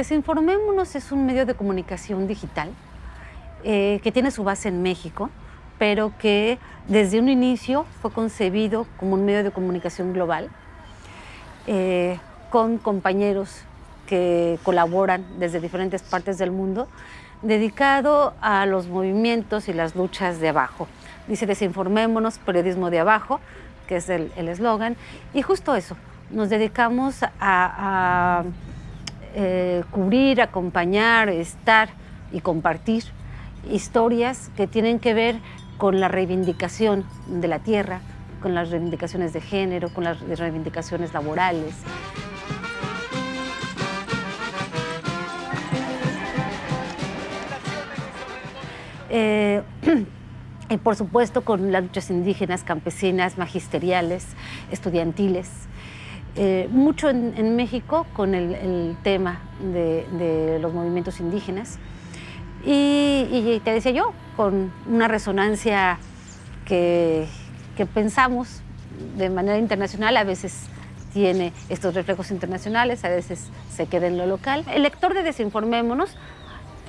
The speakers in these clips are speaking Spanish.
Desinformémonos es un medio de comunicación digital eh, que tiene su base en México, pero que desde un inicio fue concebido como un medio de comunicación global, eh, con compañeros que colaboran desde diferentes partes del mundo, dedicado a los movimientos y las luchas de abajo. Dice desinformémonos, periodismo de abajo, que es el eslogan, y justo eso, nos dedicamos a, eh, cubrir, acompañar, estar y compartir historias que tienen que ver con la reivindicación de la tierra, con las reivindicaciones de género, con las reivindicaciones laborales. Eh, y por supuesto con las luchas indígenas, campesinas, magisteriales, estudiantiles. Eh, mucho en, México con el, tema de, los movimientos indígenas y, te decía yo, con una resonancia que, que pensamos de manera internacional, a veces tiene estos reflejos internacionales, a veces se queda en lo local. El lector de Desinformémonos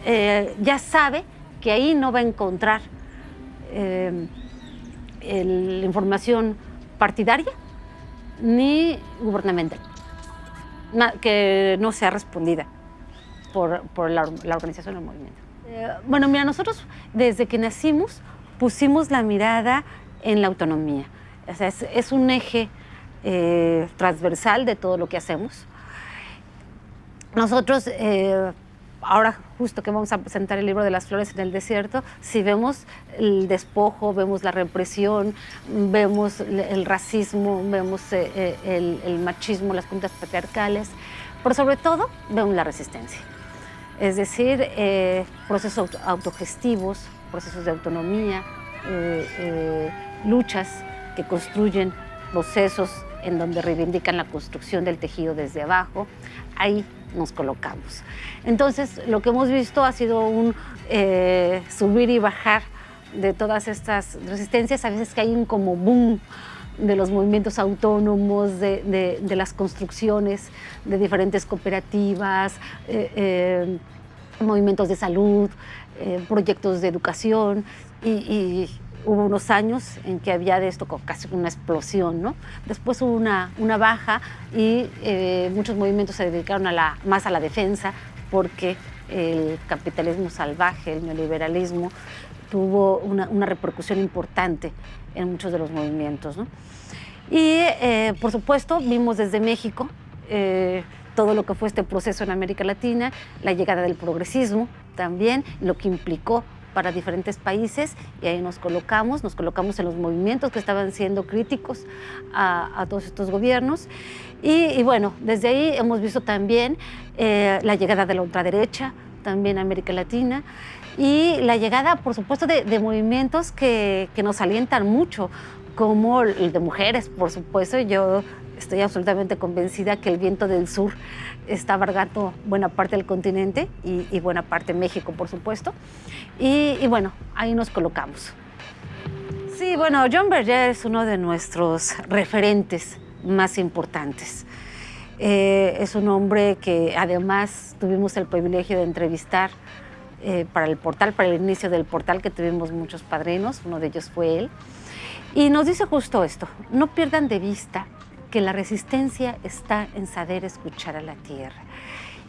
eh, ya sabe que ahí no va a encontrar eh, la información partidaria ni gubernamental, que no sea respondida por, la, organización del movimiento. Eh, bueno, mira, nosotros desde que nacimos pusimos la mirada en la autonomía. Es, un eje eh, transversal de todo lo que hacemos. Nosotros ahora justo que vamos a presentar el libro de las flores en el desierto, si vemos el despojo, vemos la represión, vemos el racismo, vemos eh, eh, el, machismo, las puntas patriarcales, pero sobre todo vemos la resistencia. Es decir, eh, procesos autogestivos, procesos de autonomía, luchas que construyen procesos en donde reivindican la construcción del tejido desde abajo. Ahí nos colocamos. Entonces, lo que hemos visto ha sido un eh, subir y bajar de todas estas resistencias. A veces que hay un como boom de los movimientos autónomos, de, las construcciones de diferentes cooperativas, eh, eh, movimientos de salud, proyectos de educación y hubo unos años en que había de esto casi una explosión, ¿no? Después hubo una, una baja y eh, muchos movimientos se dedicaron a la, más a la defensa porque el capitalismo salvaje, el neoliberalismo, tuvo una, una repercusión importante en muchos de los movimientos. ¿no? Y eh, por supuesto vimos desde México eh, todo lo que fue este proceso en América Latina, la llegada del progresismo también, lo que implicó para diferentes países y ahí nos colocamos, nos colocamos en los movimientos que estaban siendo críticos a, todos estos gobiernos y, bueno, desde ahí hemos visto también eh, la llegada de la ultraderecha, también a América Latina y la llegada, por supuesto, de, movimientos que, que, nos alientan mucho, como el de mujeres, por supuesto. Yo estoy absolutamente convencida que el viento del sur está abargando buena parte del continente y, buena parte de México, por supuesto. Y, bueno, ahí nos colocamos. Sí, bueno, John Berger es uno de nuestros referentes más importantes. Eh, es un hombre que además tuvimos el privilegio de entrevistar eh, para el portal, para el inicio del portal, que tuvimos muchos padrinos, uno de ellos fue él. Y nos dice justo esto, no pierdan de vista que la resistencia está en saber escuchar a la tierra.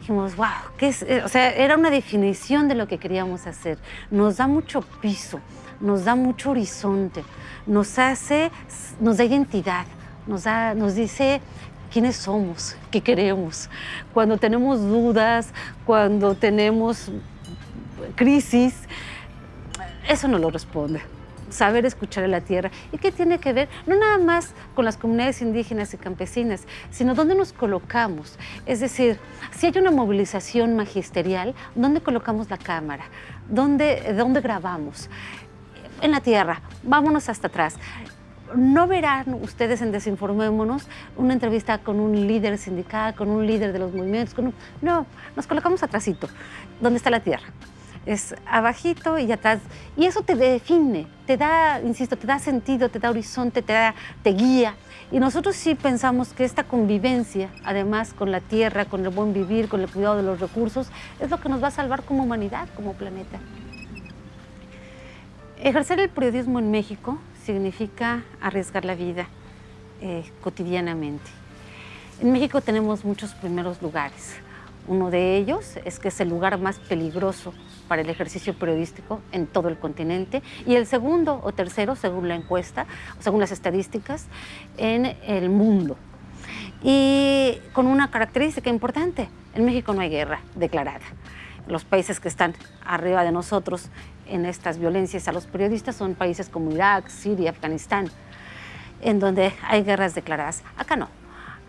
Dijimos, wow, ¿qué es? Eh, o sea, era una definición de lo que queríamos hacer. Nos da mucho piso, nos da mucho horizonte, nos hace, nos da identidad, nos, da, nos dice quiénes somos, qué queremos. Cuando tenemos dudas, cuando tenemos crisis, eso no lo responde saber escuchar a la tierra. ¿Y qué tiene que ver? No nada más con las comunidades indígenas y campesinas, sino dónde nos colocamos. Es decir, si hay una movilización magisterial, ¿dónde colocamos la cámara? ¿Dónde, dónde grabamos? En la tierra, vámonos hasta atrás. No verán ustedes en Desinformémonos una entrevista con un líder sindical, con un líder de los movimientos, no, nos colocamos atrásito, ¿dónde está la tierra? Es abajito y atrás. Y eso te define, te da, insisto, te da sentido, te da horizonte, te, da, te guía. Y nosotros sí pensamos que esta convivencia, además con la tierra, con el buen vivir, con el cuidado de los recursos, es lo que nos va a salvar como humanidad, como planeta. Ejercer el periodismo en México significa arriesgar la vida eh, cotidianamente. En México tenemos muchos primeros lugares. Uno de ellos es que es el lugar más peligroso para el ejercicio periodístico en todo el continente y el segundo o tercero, según la encuesta, según las estadísticas, en el mundo. Y con una característica importante, en México no hay guerra declarada. Los países que están arriba de nosotros en estas violencias a los periodistas son países como Irak, Siria, Afganistán, en donde hay guerras declaradas. Acá no.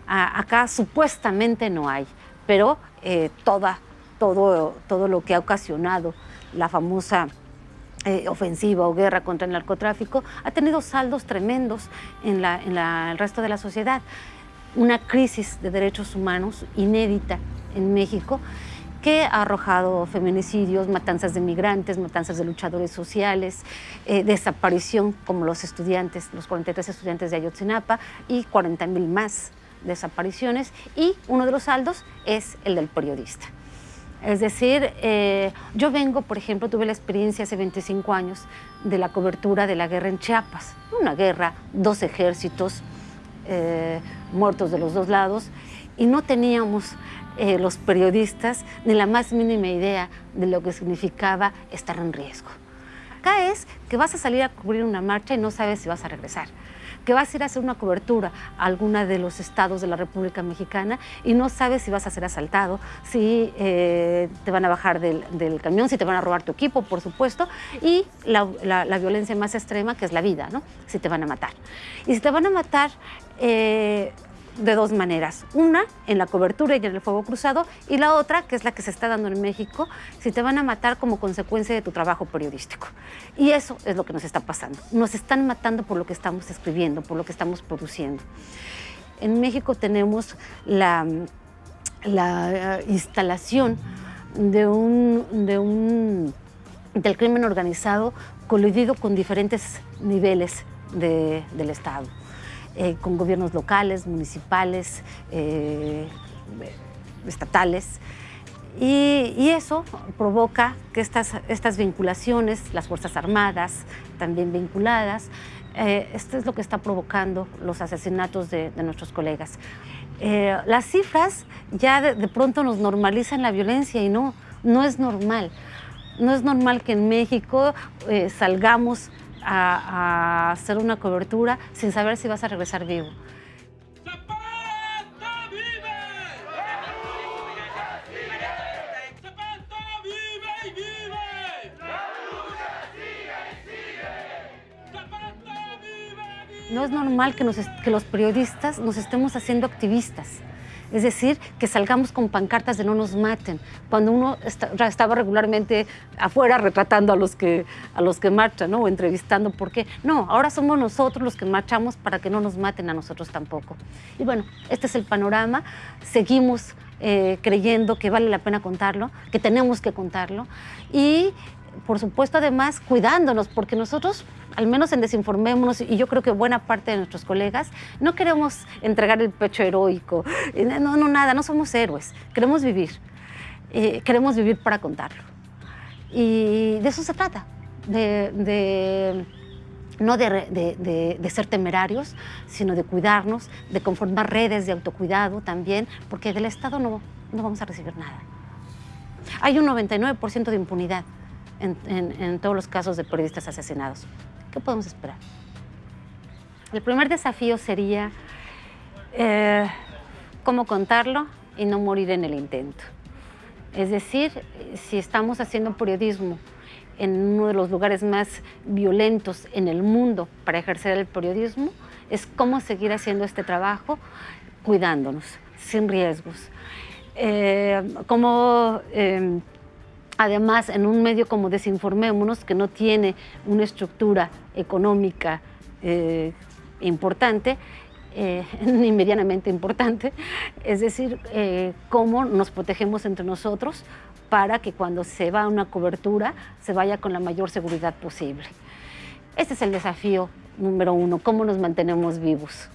Acá supuestamente no hay pero eh, todo, todo lo que ha ocasionado la famosa eh, ofensiva o guerra contra el narcotráfico ha tenido saldos tremendos en, el resto de la sociedad. Una crisis de derechos humanos inédita en México que ha arrojado feminicidios, matanzas de migrantes, matanzas de luchadores sociales, eh, desaparición como los estudiantes, los 43 estudiantes de Ayotzinapa y 40 mil más desapariciones y uno de los saldos es el del periodista. Es decir, eh, yo vengo, por ejemplo, tuve la experiencia hace 25 años de la cobertura de la guerra en Chiapas. Una guerra, dos ejércitos eh, muertos de los dos lados y no teníamos eh, los periodistas ni la más mínima idea de lo que significaba estar en riesgo. Acá es que vas a salir a cubrir una marcha y no sabes si vas a regresar que vas a ir a hacer una cobertura a alguna de los estados de la República Mexicana y no sabes si vas a ser asaltado, si eh, te van a bajar del, camión, si te van a robar tu equipo, por supuesto, y la, violencia más extrema, que es la vida, ¿no? si te van a matar. Y si te van a matar, eh, de dos maneras. Una, en la cobertura y en el fuego cruzado, y la otra, que es la que se está dando en México, si te van a matar como consecuencia de tu trabajo periodístico. Y eso es lo que nos está pasando. Nos están matando por lo que estamos escribiendo, por lo que estamos produciendo. En México tenemos la, la eh, instalación de un, de un, del crimen organizado colidido con diferentes niveles del Estado. Eh, con gobiernos locales, municipales, eh, estatales. Y, eso provoca que estas, estas vinculaciones, las Fuerzas Armadas también vinculadas, eh, esto es lo que está provocando los asesinatos de, nuestros colegas. las cifras ya de, pronto nos normalizan la violencia y no, no es normal. No es normal que en México salgamos a, hacer una cobertura sin saber si vas a regresar vivo. No es normal que, que los periodistas nos estemos haciendo activistas. Es decir, que salgamos con pancartas de no nos maten, cuando uno estaba regularmente afuera retratando a los que, a los que marchan ¿no? o entrevistando por qué. No, ahora somos nosotros los que marchamos para que no nos maten a nosotros tampoco. Y bueno, este es el panorama. Seguimos eh, creyendo que vale la pena contarlo, que tenemos que contarlo y por supuesto, además, cuidándonos, porque nosotros, al menos en Desinformémonos, y yo creo que buena parte de nuestros colegas, no queremos entregar el pecho heroico, no, no, nada, no somos héroes, queremos vivir, eh, queremos vivir para contarlo. Y de eso se trata, de, no de, de, ser temerarios, sino de cuidarnos, de conformar redes de autocuidado también, porque del Estado no, no vamos a recibir nada. Hay un 99% de impunidad en, todos los casos de periodistas asesinados. ¿Qué podemos esperar? El primer desafío sería eh, cómo contarlo y no morir en el intento. Es decir, si estamos haciendo periodismo en uno de los lugares más violentos en el mundo para ejercer el periodismo, es cómo seguir haciendo este trabajo cuidándonos, sin riesgos. Eh, cómo eh, Además, en un medio como Desinformémonos, que no tiene una estructura económica eh, importante, eh, ni medianamente importante, es decir, eh, cómo nos protegemos entre nosotros para que cuando se va a una cobertura se vaya con la mayor seguridad posible. Este es el desafío número uno, cómo nos mantenemos vivos.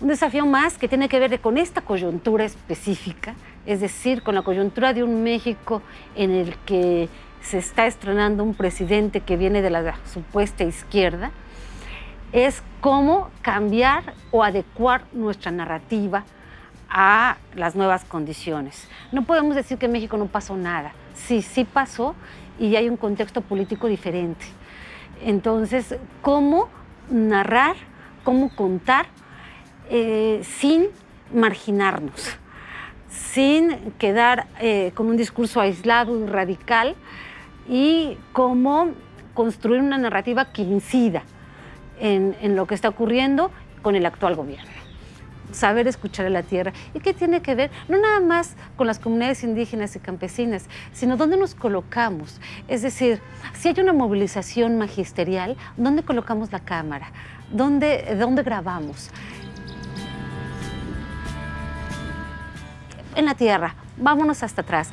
Un desafío más que tiene que ver con esta coyuntura específica, es decir, con la coyuntura de un México en el que se está estrenando un presidente que viene de la supuesta izquierda, es cómo cambiar o adecuar nuestra narrativa a las nuevas condiciones. No podemos decir que en México no pasó nada. Sí, sí pasó y hay un contexto político diferente. Entonces, ¿cómo narrar, cómo contar eh, sin marginarnos, sin quedar eh, con un discurso aislado y radical y cómo construir una narrativa que incida en, en lo que está ocurriendo con el actual gobierno? saber escuchar a la tierra. ¿Y qué tiene que ver? No nada más con las comunidades indígenas y campesinas, sino dónde nos colocamos. Es decir, si hay una movilización magisterial, ¿dónde colocamos la cámara? ¿Dónde, dónde grabamos? En la tierra, vámonos hasta atrás.